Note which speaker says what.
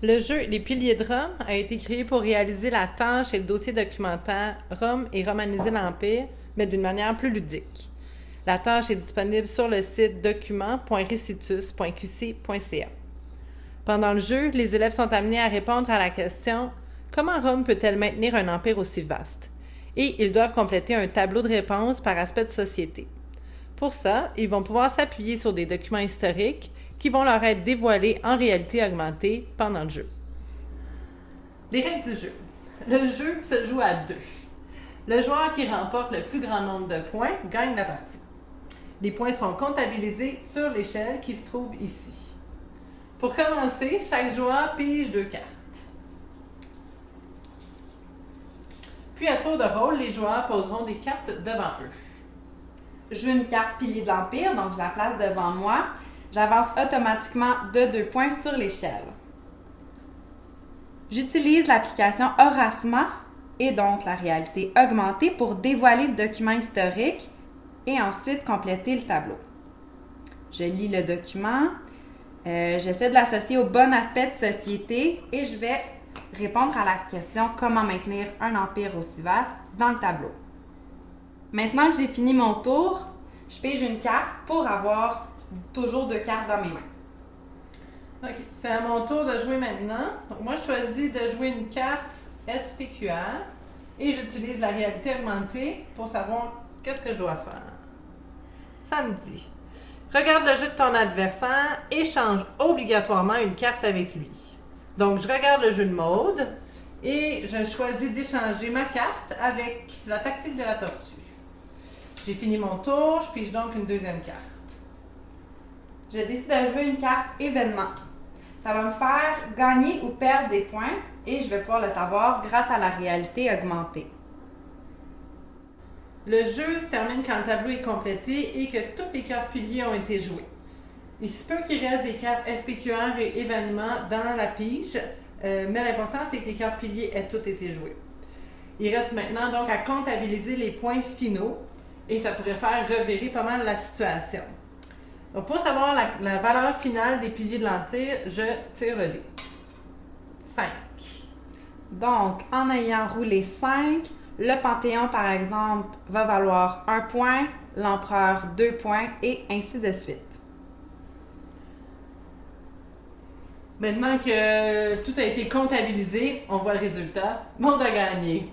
Speaker 1: Le jeu Les piliers de Rome a été créé pour réaliser la tâche et le dossier documentaire Rome et romaniser l'Empire, mais d'une manière plus ludique. La tâche est disponible sur le site document.recitus.qc.ca. Pendant le jeu, les élèves sont amenés à répondre à la question Comment Rome peut-elle maintenir un empire aussi vaste Et ils doivent compléter un tableau de réponses par aspect de société. Pour ça, ils vont pouvoir s'appuyer sur des documents historiques qui vont leur être dévoilés en réalité augmentée pendant le jeu. Les règles du jeu. Le jeu se joue à deux. Le joueur qui remporte le plus grand nombre de points gagne la partie. Les points seront comptabilisés sur l'échelle qui se trouve ici. Pour commencer, chaque joueur pige deux cartes. Puis à tour de rôle, les joueurs poseront des cartes devant eux.
Speaker 2: Joue une carte pilier de l'Empire, donc je la place devant moi. J'avance automatiquement de deux points sur l'échelle. J'utilise l'application Horasma et donc la réalité augmentée pour dévoiler le document historique et ensuite compléter le tableau. Je lis le document, euh, j'essaie de l'associer au bon aspect de société et je vais répondre à la question comment maintenir un empire aussi vaste dans le tableau? Maintenant que j'ai fini mon tour, je pige une carte pour avoir toujours deux cartes dans mes mains.
Speaker 1: OK, c'est à mon tour de jouer maintenant. Donc, moi, je choisis de jouer une carte SPQR et j'utilise la réalité augmentée pour savoir qu'est-ce que je dois faire. Ça me dit regarde le jeu de ton adversaire et change obligatoirement une carte avec lui. Donc, je regarde le jeu de mode et je choisis d'échanger ma carte avec la tactique de la tortue. J'ai fini mon tour, je pige donc une deuxième carte.
Speaker 2: Je décide de jouer une carte événement. Ça va me faire gagner ou perdre des points et je vais pouvoir le savoir grâce à la réalité augmentée.
Speaker 1: Le jeu se termine quand le tableau est complété et que toutes les cartes piliers ont été jouées. Il se peut qu'il reste des cartes SPQR et événements dans la pige, euh, mais l'important c'est que les cartes piliers aient toutes été jouées. Il reste maintenant donc à comptabiliser les points finaux et ça pourrait faire revirer pas mal la situation. Donc, pour savoir la, valeur finale des piliers de l'Empire, je tire le dé. 5.
Speaker 2: Donc, en ayant roulé 5, le Panthéon, par exemple, va valoir 1 point, l'Empereur 2 points, et ainsi de suite.
Speaker 1: Maintenant que tout a été comptabilisé, on voit le résultat. Monde a gagné.